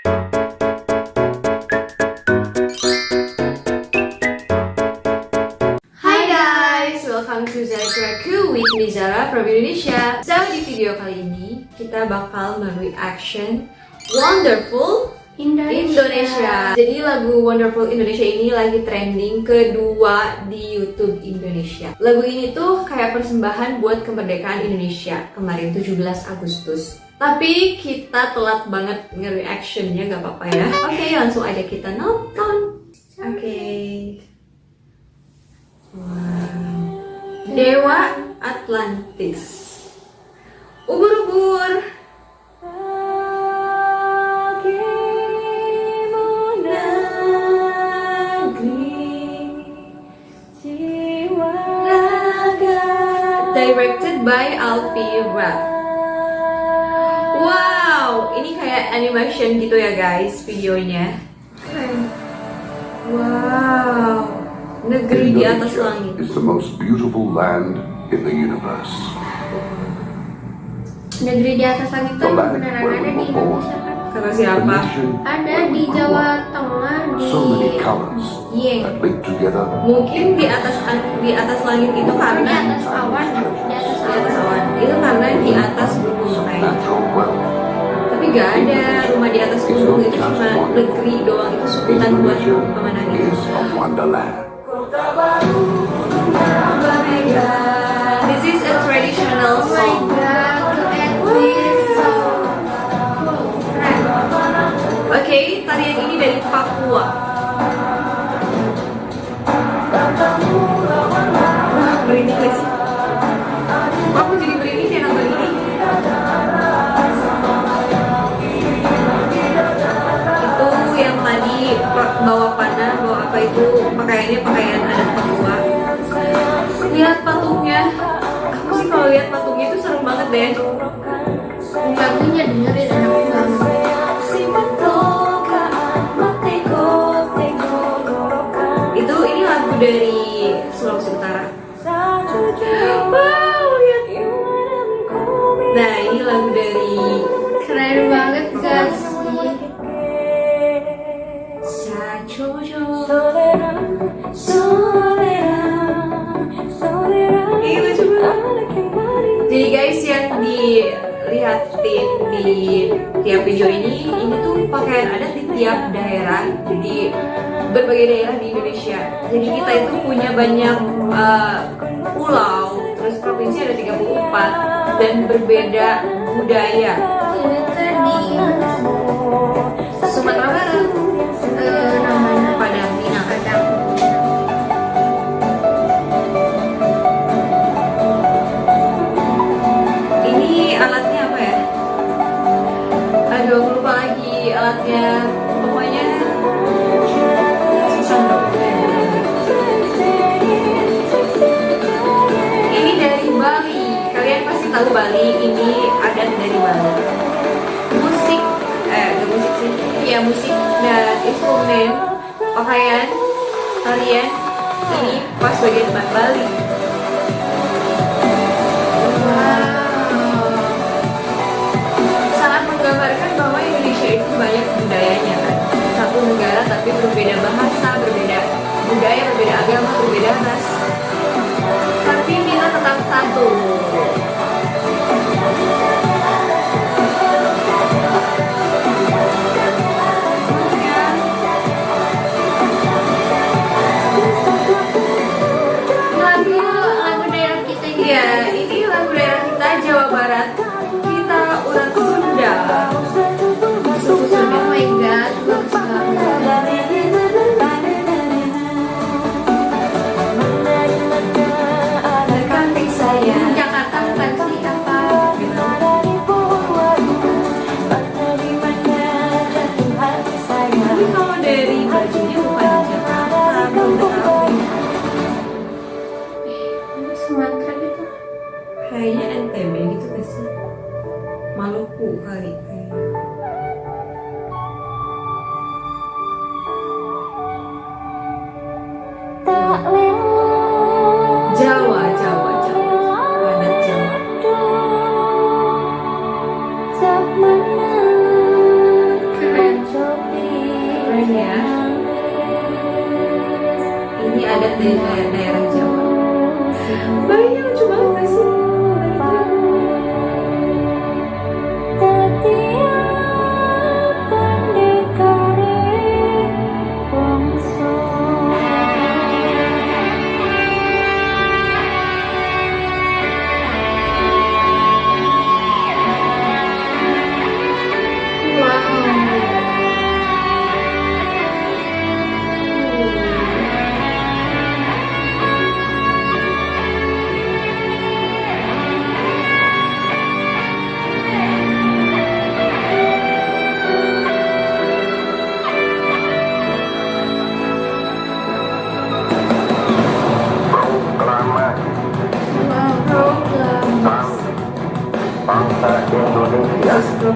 Hai guys, welcome to Zara with me Zara from Indonesia. So di video kali ini kita bakal mereaction Wonderful Indonesia. Jadi lagu Wonderful Indonesia ini lagi trending kedua di YouTube Indonesia. Lagu ini tuh kayak persembahan buat kemerdekaan Indonesia kemarin 17 Agustus. Tapi kita telat banget nge-reactionnya gak apa-apa ya. Oke, langsung aja kita nonton. Oke. Wow. Dewa Atlantis. Ubur-ubur. Directed by Alfie Raff. Wow, ini kayak animation gitu ya guys videonya. Keren. Wow, negeri di atas langit. is the most beautiful land in the universe. Negeri di atas langit land beneran ada di. Indonesia kan? Kata siapa? Ada di Jawa. Tengah di So many colors Dieng. that link together. Mungkin di atas di atas langit itu Di karena atas awan, di atas Itu karena di atas gunung kayaknya. wealth. Tapi gak ada rumah di atas gunung itu cuma negeri doang itu sebutan buat pemandangan. Pakaiannya pakaian adat Papua. Lihat patungnya. Aku sih kalau lihat patungnya itu serem banget deh. Lagunya dengerin banget. Itu ini lagu dari Sulawesi Utara. Wow, lihat. Nah, ini lagu dari Keren banget guys. Di tiap video ini, ini tuh pakaian adat di tiap daerah, di berbagai daerah di Indonesia. Jadi kita itu punya banyak uh, pulau, terus provinsi ada 34 dan berbeda budaya. Di Sumatera Barat, Pokoknya. Ini dari Bali. Kalian pasti tahu Bali. Ini adat dari. Musik, eh, musik sih. Iya musik dan instrumen, pakaian, tarian. Ini pas bagian Bali. Wow. Sangat menggambarkan bahwa Indonesia itu banyak. Satu negara tapi berbeda bahasa, berbeda budaya, berbeda agama, berbeda ras. Tapi kita tetap satu.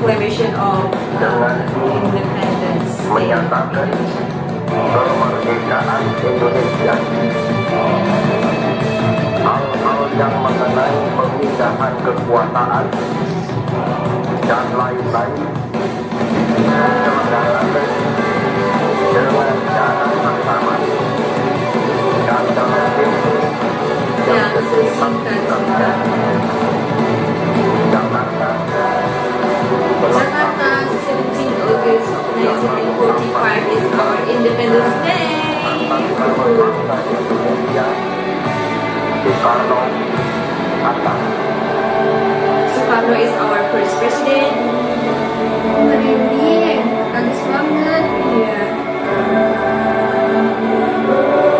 Proclamation of independence. Menyatakan kemerdekaan Indonesia. Hal-hal yang mengenai pemindahan kekuasaan dan lain-lain diselenggarakan dengan cara yang sama dan dalam tempo yang Yang sesingkat-singkat. Jakarta, 17 August of 1945 is our Independence Day. Soekarno is our first president. Merinding. Bagus banget. Iya. Oh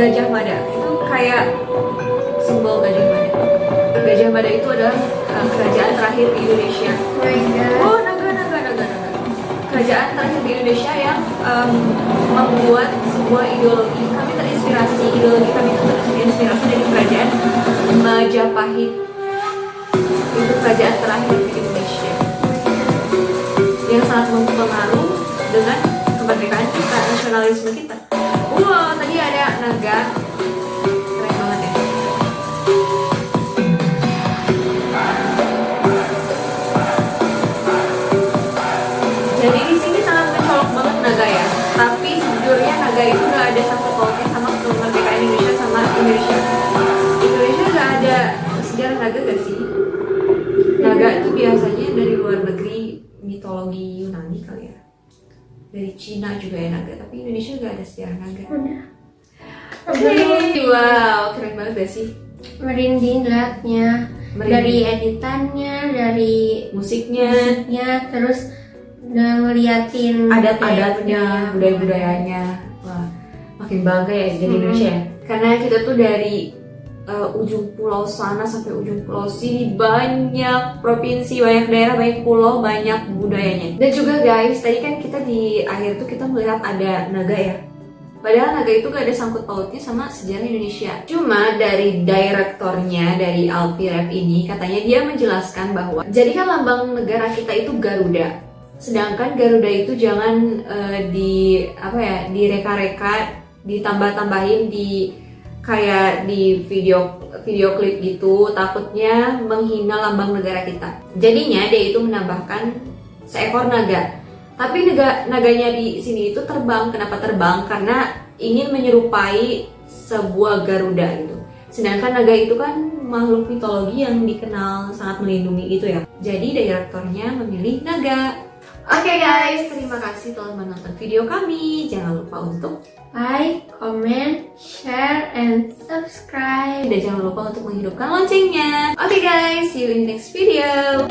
Gajah Mada itu kayak simbol Gajah Mada. Gajah Mada itu adalah uh, kerajaan terakhir di Indonesia. Oh naga, naga, naga, naga. Kerajaan terakhir di Indonesia yang um, membuat sebuah ideologi. Kami terinspirasi, ideologi kami itu terinspirasi dari kerajaan Majapahit. Itu kerajaan terakhir di Indonesia. Yang sangat mempengaruhi dengan kemerdekaan kita, nasionalisme kita. Wow, tadi ada naga. Dari Cina juga ya naga, tapi Indonesia nggak ada sejarah naga. Oke, wow, keren banget gak sih? Merinding liatnya. Merinding. Dari editannya, dari Musiknya, musiknya, terus udah ngeliatin adat-adatnya, budaya-budayanya. Wah, makin bangga ya jadi Hmm. Indonesia ya. Karena kita tuh dari uh, ujung pulau sana sampai ujung pulau sini banyak provinsi, banyak daerah, banyak pulau, banyak budayanya. Dan juga guys, tadi kan kita di akhir tuh kita melihat ada naga ya. Padahal naga itu gak ada sangkut pautnya sama sejarah Indonesia. Cuma dari direktornya dari Alpi Rap ini katanya dia menjelaskan bahwa jadi kan lambang negara kita itu Garuda. Sedangkan Garuda itu jangan eh, di apa ya direka-reka, ditambah-tambahin di kayak di video video klip gitu takutnya menghina lambang negara kita. Jadinya dia itu menambahkan seekor naga. Tapi naga, naganya di sini itu terbang. Kenapa terbang? Karena ingin menyerupai sebuah Garuda gitu. Sedangkan naga itu kan makhluk mitologi yang dikenal sangat melindungi gitu ya. Jadi direktornya memilih naga. Oke guys, terima kasih telah menonton video kami. Jangan lupa untuk Like, comment, share, and subscribe. dan jangan lupa untuk menghidupkan loncengnya. Oke guys, see you in next video.